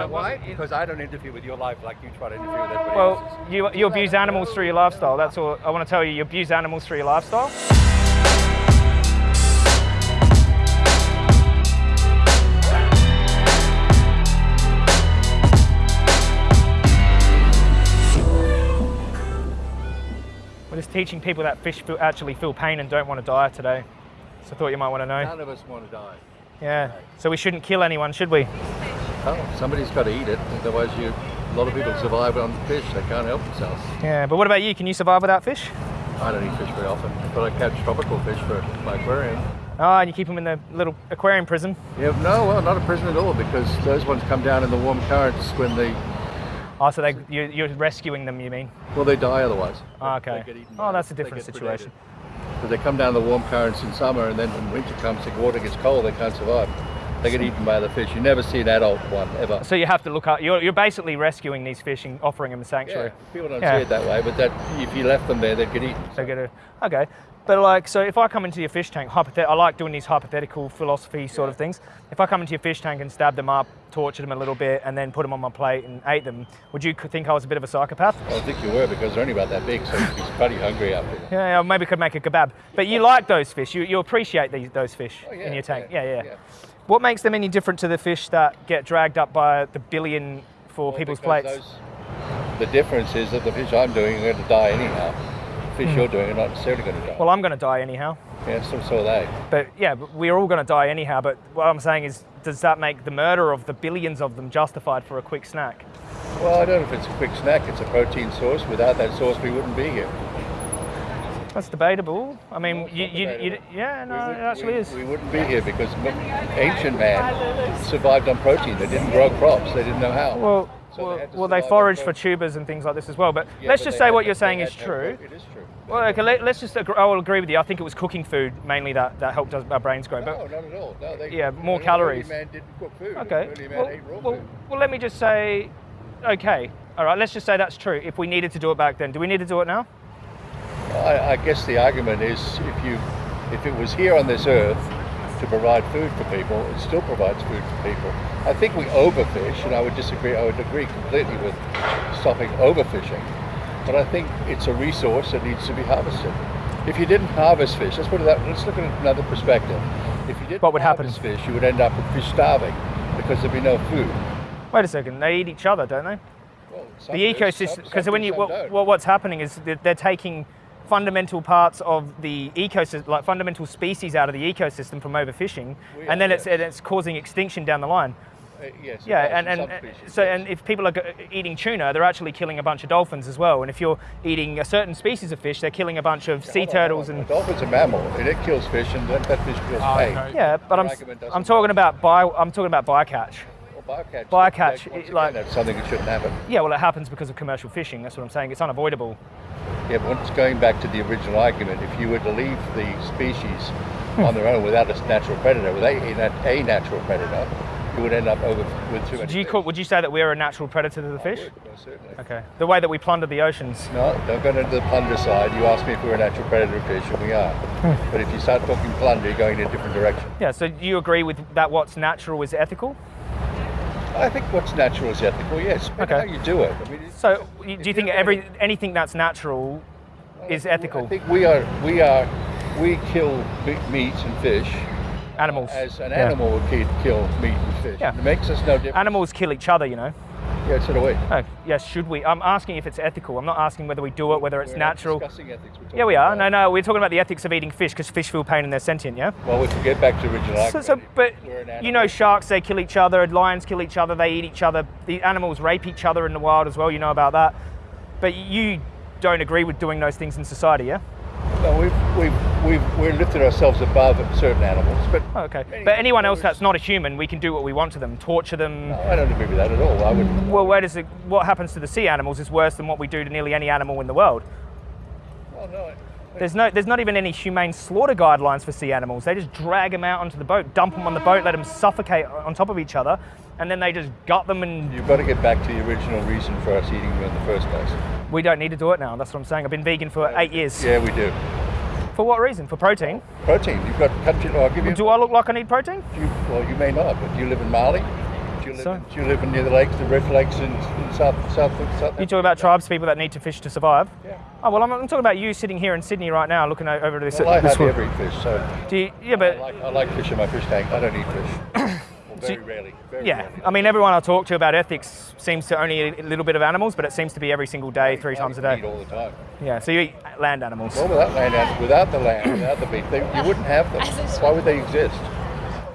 know know why? Because I don't interfere with your life like you try to interfere with everybody Well, else's. you, you abuse animals through your lifestyle. That's all I want to tell you. You abuse animals through your lifestyle. We're just teaching people that fish feel, actually feel pain and don't want to die today. So I thought you might want to know. None of us want to die. Yeah. So we shouldn't kill anyone, should we? Oh, somebody's got to eat it. Otherwise, you, a lot of people survive on fish. They can't help themselves. Yeah. But what about you? Can you survive without fish? I don't eat fish very often, but I catch tropical fish for my aquarium. Oh, and you keep them in the little aquarium prison. Yeah, no, well, not a prison at all because those ones come down in the warm currents when they, Oh, so they, you, you're rescuing them, you mean? well, they die otherwise. Oh, okay. They get eaten Oh, that's a different situation. predated. They come down the warm currents in summer, and then when winter comes, the water gets cold, they can't survive. They get eaten by the fish. You never see an adult one ever. So you have to look up. You're, you're basically rescuing these fish and offering them a Yeah, sanctuary. people don't Yeah. see it that way, but that if you left them there, they'd get eaten. So get a uh, okay. But like, so if I come into your fish tank, hypothet- I like doing these hypothetical philosophy sort of things. If I come into your fish tank and stab them up, tortured them a little bit, and then put them on my plate and ate them, would you think I was a bit of a psychopath? I think you were because they're only about that big, so he's pretty hungry there. Yeah, I maybe could make a kebab. But you like those fish. You, you appreciate these, those fish Oh, in your tank. yeah, Yeah, yeah, yeah. What makes them any different to the fish that get dragged up by the billion for Well, people's plates? those- the difference is that the fish I'm doing are going to die anyhow. Fish you're doing are not necessarily going to die. Well, I'm going to die anyhow. yeah, so, so are they. But yeah, we're all going to die anyhow. But what I'm saying is, does that make the murder of the billions of them justified for a quick snack? Well, I don't know if it's a quick snack. It's a protein source. Without that source, we wouldn't be here. That's debatable. I mean, No, you, you, you, yeah, no, it actually we, is. We wouldn't be here because ancient man survived on protein. They didn't grow crops. They didn't know how. Well, So well, they well, they survive forage for tubers and things like this as well. But Yeah, let's but just say what you're saying is true. It is true. Well, okay, let, us just. Agree, I will agree with you. I think it was cooking food mainly that, that helped us, our brains grow. No, But not at all. No, they, Yeah, more calories. man didn't cook food. okay, well, well, food. well, let me just say, okay, all right. Let's just say that's true. If we needed to do it back then, do we need to do it now? I, I guess the argument is if you, if it was here on this earth to provide food for people, it still provides food for people. I think we overfish, and I would disagree. I would agree completely with stopping overfishing, but I think it's a resource that needs to be harvested. If you didn't harvest fish, let's put it that. Let's look at it another perspective. If you didn't What would happen? harvest fish, you would end up with fish starving because there'd be no food. Wait a second. They eat each other, don't they? Well, the ecosystem because when you some what, what's happening is that they're taking fundamental parts of the ecosystem like fundamental species out of the ecosystem from overfishing We and are, then it's and it's causing extinction down the line. Uh, yes, yeah and, and so yes. and if people are eating tuna they're actually killing a bunch of dolphins as well and if you're eating a certain species of fish they're killing a bunch of sea on, turtles hold and A dolphin's a mammal, and it kills fish, and that, that fish kills Oh, okay. yeah but I'm Your s- argument doesn't I'm talking about bio I'm talking about bycatch. Well, bycatch. Bycatch, it- again, like- that's something that shouldn't happen. yeah well it happens because of commercial fishing that's what I'm saying it's unavoidable Yeah, but it's going back to the original argument, if you were to leave the species Hmm. on their own without a natural predator, with a, a natural predator, you would end up over with too many. do you call, would you say that we're a natural predator to the I fish would, certainly. okay the way that we plunder the oceans No, don't go into the plunder side. You asked me if we were a natural predator of fish, and we are. Hmm. but if you start talking plunder, you're going in a different direction. Yeah, so do you agree with that what's natural is ethical? I think what's natural is ethical, yes. But Okay. how you do it. I mean, So do you think every anything that's natural is ethical? I think we are, we are, we kill meat and fish Animals. as an Yeah. animal would kill meat and fish. Yeah. It makes us no different. Animals kill each other, you know. Yeah, so do we. Oh, yes, should we? I'm asking if it's ethical. I'm not asking whether we do it, whether it's We're natural. discussing ethics. Yeah, we are. No, no, we're talking about the ethics of eating fish because fish feel pain and they're sentient, yeah? Well, we can get back to original So, so, but you know, sharks, they kill each other, lions kill each other, they eat each other. The animals rape each other in the wild as well, you know about that. But you don't agree with doing those things in society, yeah? No, we've, we've, we've, we're lifted ourselves above certain animals, but Oh, okay. But anyone else that's not a human, we can do what we want to them, torture them. no, I don't agree with that at all. I would. Well, where does it, what happens to the sea animals is worse than what we do to nearly any animal in the world. Well, no. There's no, there's not even any humane slaughter guidelines for sea animals. They just drag them out onto the boat, dump them on the boat, let them suffocate on top of each other, and then they just gut them. And You've got to get back to the original reason for us eating them in the first place. we don't need to do it now. That's what I'm saying. I've been vegan for eight years. Yeah, we do. For what reason? For protein. Protein. You've got country. I'll give you. Do I look like I need protein? You, well, you may not, but do you live in Mali? Do you live live So- in- Do you live near the lakes, the Rift Lakes in, in South, South, South? You talk about tribes people that need to fish to survive. Yeah. Oh well, I'm, I'm talking about you sitting here in Sydney right now, looking o- over this. Well, I this hardly wa- ever eat fish, so Do you, yeah, I but like, I like fish in my fish tank. I don't eat fish. Well, very you- rarely. Very yeah, rarely. I mean, everyone I talk to about ethics seems to only eat a little bit of animals, but it seems to be every single day, three I times a day. eat day. all the time. Yeah, so you eat land animals. Well, without land, and without the land, without the meat, they, you wouldn't have them. Why would they exist?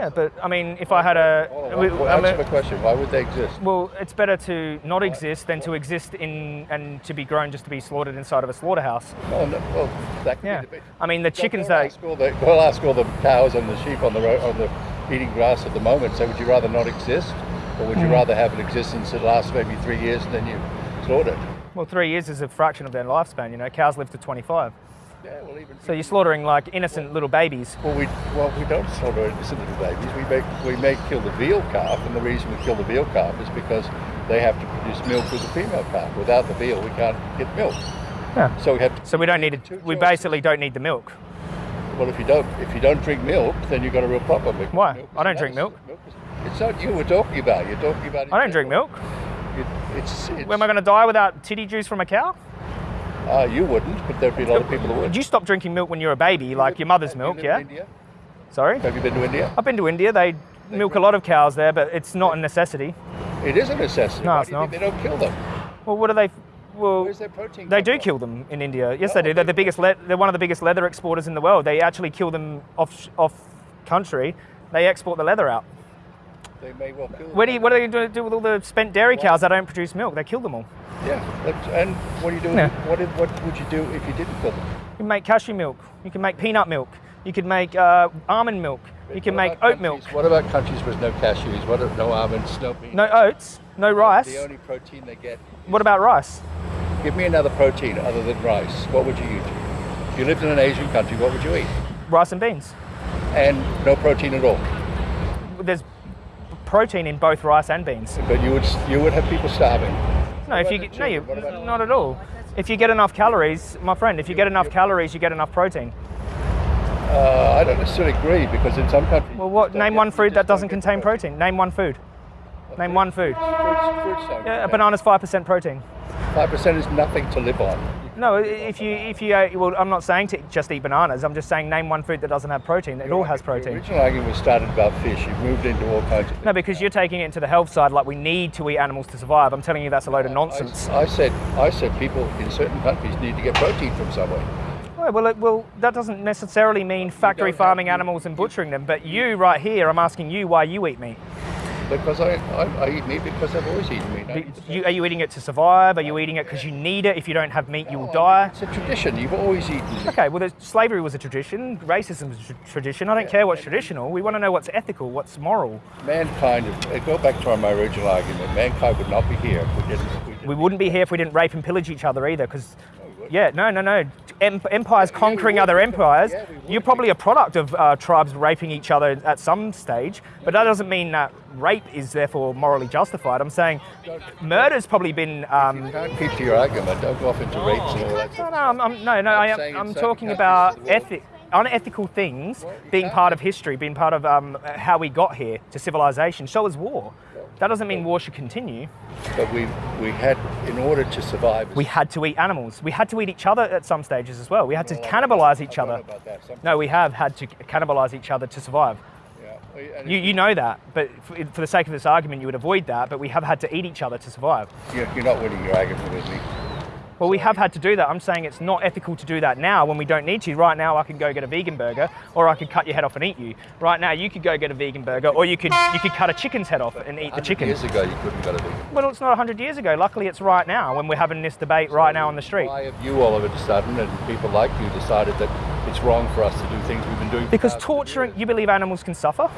Yeah, but I mean, if I had a, Hold on, we- well, I mean- answer the question. Why would they exist? well, it's better to not exist than to exist in and to be grown just to be slaughtered inside of a slaughterhouse. Oh, no, well, that could Yeah, I mean, the chickens go that ask all the, go ask all the cows and the sheep on the road, on the eating grass at the moment. Say, would you rather not exist, or would you Hmm. rather have an existence that lasts maybe three years and then you slaughter it? well, three years is a fraction of their lifespan. You know, cows live to 25. Yeah, well, even So you're slaughtering like innocent little babies. well, we well we don't slaughter innocent little babies. We make we may kill the veal calf, and the reason we kill the veal calf is because they have to produce milk with the female calf. Without the veal, we can't get milk. Yeah. So we have to So we don't need it. We basically don't need the milk. Well, if you don't, if you don't drink milk, then you've got a real problem. because Why? I don't drink milk. is- It's not you we're talking about. You're talking about. I don't drink milk. It, it's, it's, Am I going to die without titty juice from a cow? Uh, you wouldn't, but there'd be a lot of people who would. Did you stop drinking milk when you were a baby, like your mother's milk? Yeah. India? Sorry. Have you been to India? I've been to India. They milk a lot of cows there, but it's not a necessity. It is a necessity. No, Why it's do not. they don't kill them? Well, what do they? Well, Where's their protein? they do from? kill them in India. Yes, No, they do. They're the biggest. Le- they're one of the biggest leather exporters in the world. They actually kill them off off country. They export the leather out. They may well kill them. Where do you, what are they going to do with all the spent dairy cows that don't produce milk? They kill them all. Yeah, and what do you do? Yeah. What, what would you do if you didn't kill them? You can make cashew milk. You can make peanut milk. You can make uh, almond milk. You can make oat milk. What about countries with no cashews? What if no almonds, no beans? No oats. No rice. The only protein they get. What about rice? Give me another protein other than rice. What would you eat? If you lived in an Asian country, what would you eat? Rice and beans. And no protein at all. There's protein in both rice and beans. But you would you would have people starving. No, if you get, no, you children? What about- not at all. If you get enough calories, my friend, if you get enough calories, you get enough protein. Uh, I don't necessarily agree because in some countries. Well, what? Name one food that doesn't contain protein. Name one food. Name one food. Fruits, fruits Yeah, a banana's five percent protein. Five percent is nothing to live on. No, if you if you uh, well, I'm not saying to just eat bananas. I'm just saying name one food that doesn't have protein. It all has The protein. original argument was started about fish. You've moved into all kinds of. No, because you're taking it into the health side, like we need to eat animals to survive. I'm telling you that's a load of nonsense. I, I said I said people in certain countries need to get protein from somewhere. Well, well, it, well, that doesn't necessarily mean factory farming animals and butchering them. But you, right here, I'm asking you why you eat meat. Because I, I, I eat meat because I've always eaten meat. I Do eat the You, are you eating it to survive? Are you eating it because you need it? If you don't have meat, you will No, die. It's a tradition. You've always eaten meat. Okay, well, slavery was a tradition. Racism is a tr- tradition. I don't care what's traditional. We want to know what's ethical, what's moral. Mankind, uh, go back to my original argument, mankind would not be here if we didn't. If we didn't We wouldn't be here if we didn't rape and pillage each other either. Because, No, we wouldn't. Yeah, no, no, no. Em- empires conquering would. other empires. Yeah. You're probably a product of uh, tribes raping each other at some stage. But that doesn't mean that rape is therefore morally justified. I'm saying murder's probably been. Um, You can't keep to your argument. Don't go off into rapes and all that. No, no, I'm, I'm, no, no. I'm I am, I'm talking about of the world- ethic, unethical things Well, being part of history, being part of um, how we got here to civilization. So is war. That doesn't mean war should continue. But we we had, in order to survive. We had to eat animals. We had to eat each other at some stages as well. We had to Well, cannibalize each other. about that. Some- No, we have had to cannibalize each other to survive. Yeah. You, you know that, but for, for the sake of this argument, you would avoid that. But we have had to eat each other to survive. you're, you're not winning your argument with me. Well, we have had to do that. I'm saying it's not ethical to do that now when we don't need to. Right now, I can go get a vegan burger, or I could cut your head off and eat you. Right now, you could go get a vegan burger, or you could you could cut a chicken's head off and eat the chicken. Years ago, you couldn't go to vegan. Well, it's not 100 years ago. Luckily, it's right now when we're having this debate right now on the street. Why have you all of a sudden, and people like you, decided that it's wrong for us to do things we've been doing? for Because torturing, you believe animals can suffer?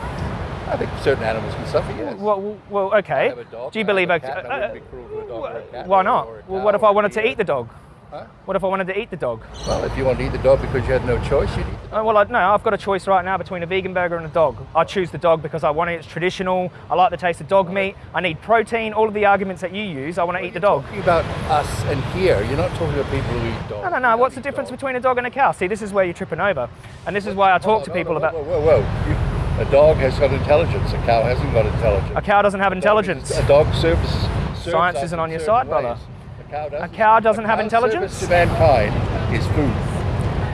I think certain animals can suffer. Yes. Well, well, well okay. dog, Do you believe? a a- cat, I uh, be a dog or a cat why not? or Well, what if I wanted to eat the dog? Huh? What if I wanted to eat the dog? Well, if you want to eat the dog because you had no choice, you'd eat the Uh, well, I, no, I've got a choice right now between a vegan burger and a dog. I choose the dog because I want it. It's traditional. I like the taste of dog meat. I need protein. All of the arguments that you use, I want to eat the dog. Talking about us and here, you're not talking about people who eat dogs. No, no, no. What's the difference between a dog and a cow? See, this is where you're tripping over, and this is why I talk to people whoa, about. Whoa, whoa, whoa! You, A dog has got intelligence. A cow hasn't got intelligence. A cow doesn't have A intelligence. A dog serves. serves Science isn't on your side, brother. A cow doesn't. cow doesn't A have intelligence? service to mankind is food.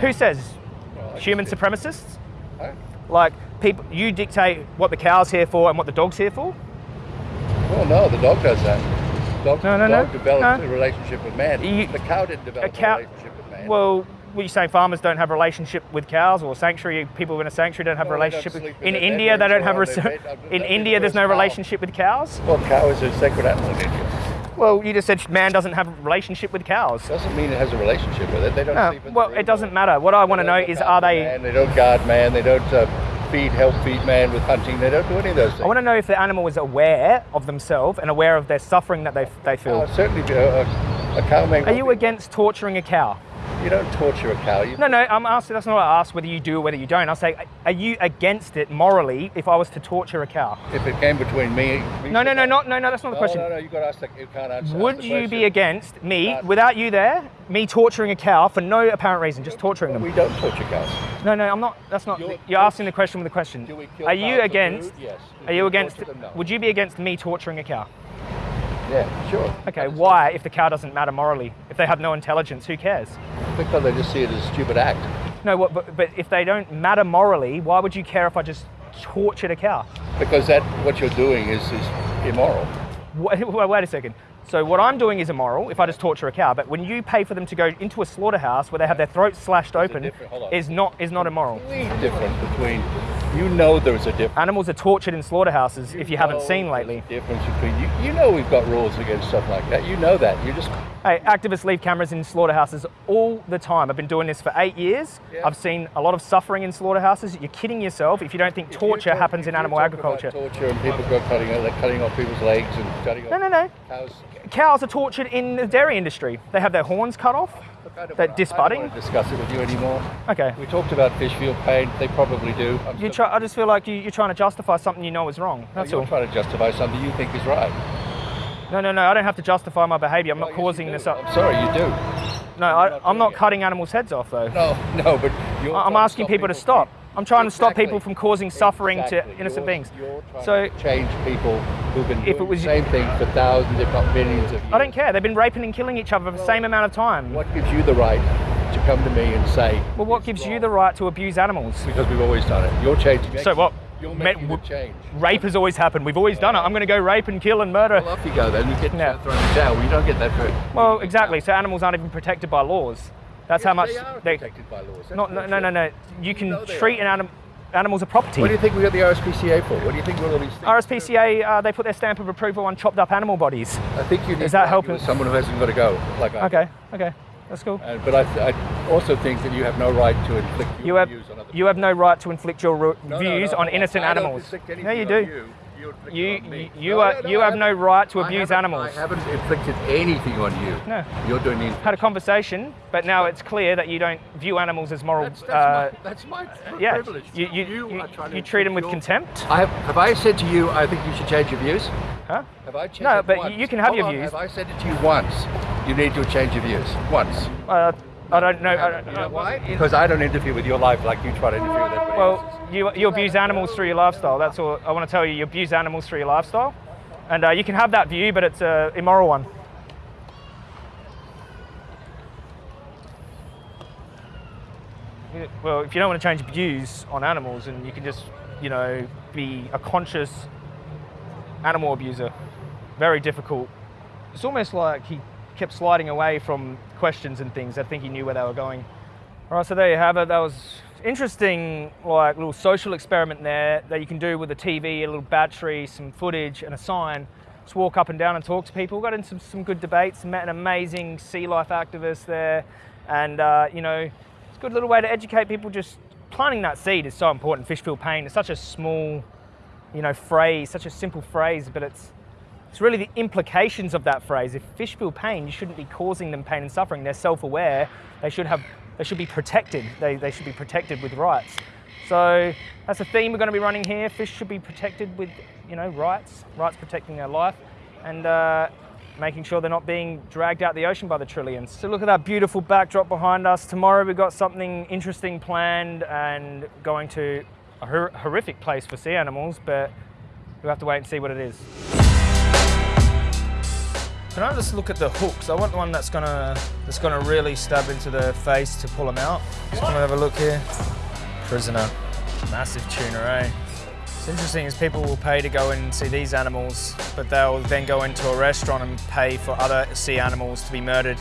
Who says? Well, Human supremacists? Huh? Like people, you dictate what the cow's here for and what the dog's here for. Well, no, the dog does that. Dog, No, no, no, dog developed no. a relationship with man. You- the cow didn't develop a, cow- relationship with man. Well, what you saying? Farmers don't have a relationship with cows, or sanctuary people in a sanctuary don't have a Well, don't relationship with. in In India, they don't have. bedrooms A, or on their bed- in India, there's no cow. relationship with cows. well, cow is a sacred animal in India. Well, you just said man doesn't have a relationship with cows. Doesn't mean it has a relationship with it. They don't No, sleep in the well, it doesn't matter. What I want to know is, are they? Man. They don't guard man. They don't uh, feed, help feed man with hunting. They don't do any of those things. I want to know if the animal is aware of themselves and aware of their suffering that they they Oh, feel. certainly, a, a, a cow may. Are you against torturing a cow? You don't torture a cow. You, No, no, I'm asking. That's not what I asked whether you do or whether you don't. I say, are you against it morally if I was to torture a cow? If it came between me. me No, no, no, not no, no. That's not the No, question. no, no. You got to ask. The, you can't answer. ask Would the you be against me, Can't. without you there, me torturing a cow for no apparent reason, just torturing them? We don't torture cows. No, no, I'm not. That's not. You're- You're asking the question with a question. Do we kill Are you against? Yes. Are you against? them? No. Would you be against me torturing a cow? Yeah, sure. Okay, why? If the cow doesn't matter morally, if they have no intelligence, who cares? Because they just see it as a stupid act. No, but, but if they don't matter morally, why would you care if I just tortured a cow? Because that what you're doing is is immoral. Wait, wait a second. So what I'm doing is immoral if I just torture a cow, but when you pay for them to go into a slaughterhouse where they have their throats slashed open, different- hold on. is not is not immoral. Different between. You know there's a difference. Animals are tortured in slaughterhouses if you haven't seen lately. difference between you. You know we've got rules against stuff like that. You know that. You just Hey, activists leave cameras in slaughterhouses all the time. I've been doing this for eight years. Yeah. I've seen a lot of suffering in slaughterhouses. You're kidding yourself if you don't think if torture talk- happens in you animal agriculture. Torture and people go cutting like cutting off people's legs and cutting off No, no, no. cows. Cows are tortured in the dairy industry. They have their horns cut off. I They're wanna- I disbudding? don't discuss it with you anymore. Okay. We talked about fish feel pain. They probably do. I'm You try, I just feel like you, you're trying to justify something you know is wrong. No, That's you're all. trying to justify something you think is right. No, no, no. I don't have to justify my behaviour. I'm Well, not yes, causing this up. I'm sorry, you do. No, I, not I'm not cutting animals' heads off though. No, no, but you're I- I'm asking stop people to stop. I'm trying to stop people from causing suffering Exactly. to innocent You're- beings. You're So- to change people who've been If doing it was- the same thing for thousands, if not millions of years. I don't care. They've been raping and killing each other for the same amount of time. What gives you the right to come to me and say? Well, what gives you the right to abuse animals? Because we've always done it. You're changing. So what? You're making the change. Rape has always happened. We've always done it. I'm going to go rape and kill and murder. Well, off you go then. You get Yeah. thrown in jail. You don't get that for. Well, exactly. So animals aren't even protected by laws. That's how much They are they. protected by laws. Not, no, no, no, no. You can they treat an anim, animals as property. What do you think we got the RSPCA for? What do you think we're all these? RSPCA, uh, they put their stamp of approval on chopped up animal bodies. I think you need Is that helping? someone who hasn't got to go. Like I. Okay, okay, that's cool. And, but I, I also think that you have no right to inflict your You have views on other you have no right to inflict your No, no, views no, on I- innocent animals. No, you do. You, you, You it on me. you, you are no, you have no right to abuse haven't- animals. I haven't inflicted anything on you. No. You're doing the. Had a conversation, but now it's clear that you don't view animals as moral. That's, that's, uh, my, that's my yeah, privilege. you you, you, are trying to you treat them with contempt, I have, have I said to you, I think you should change your views? huh? Have I changed No, but once? you can have Hold your on, views. Have I said it to you once? You need to change your views. Once. Uh, I don't know. I don't, know why? Because I don't interfere with your life like you try to interfere with everybody else's. Well, you, you abuse animals through your lifestyle. That's all I want to tell you. You abuse animals through your lifestyle, and uh, you can have that view, but it's an immoral one. Well, if you don't want to change views on animals, and you can just, you know, be a conscious animal abuser, very difficult. It's almost like he kept sliding away from questions and things. I think he knew where they were going. All right, so there you have it. That was interesting, like little social experiment there that you can do with a TV, a little battery, some footage, and a sign. Just walk up and down and talk to people. Got into some, some good debates. Met an amazing sea life activist there, and uh, you know, it's a good little way to educate people. Just planting that seed is so important. Fish feel pain. It's such a small, you know, phrase, such a simple phrase, but it's it's really the implications of that phrase. If fish feel pain, you shouldn't be causing them pain and suffering. They're self-aware. They should have. They should be protected. They, they should be protected with rights. So that's a theme we're going to be running here. Fish should be protected with, you know, rights. Rights protecting their life, and uh, making sure they're not being dragged out the ocean by the trillions. So look at that beautiful backdrop behind us. Tomorrow we've got something interesting planned and going to a hor- horrific place for sea animals, but we'll have to wait and see what it is. Can I just look at the hooks? I want the one that's gonna that's gonna really stab into the face to pull them out. Just gonna have a look here. Prisoner, massive tuna, eh? It's interesting is people will pay to go and see these animals, but they'll then go into a restaurant and pay for other sea animals to be murdered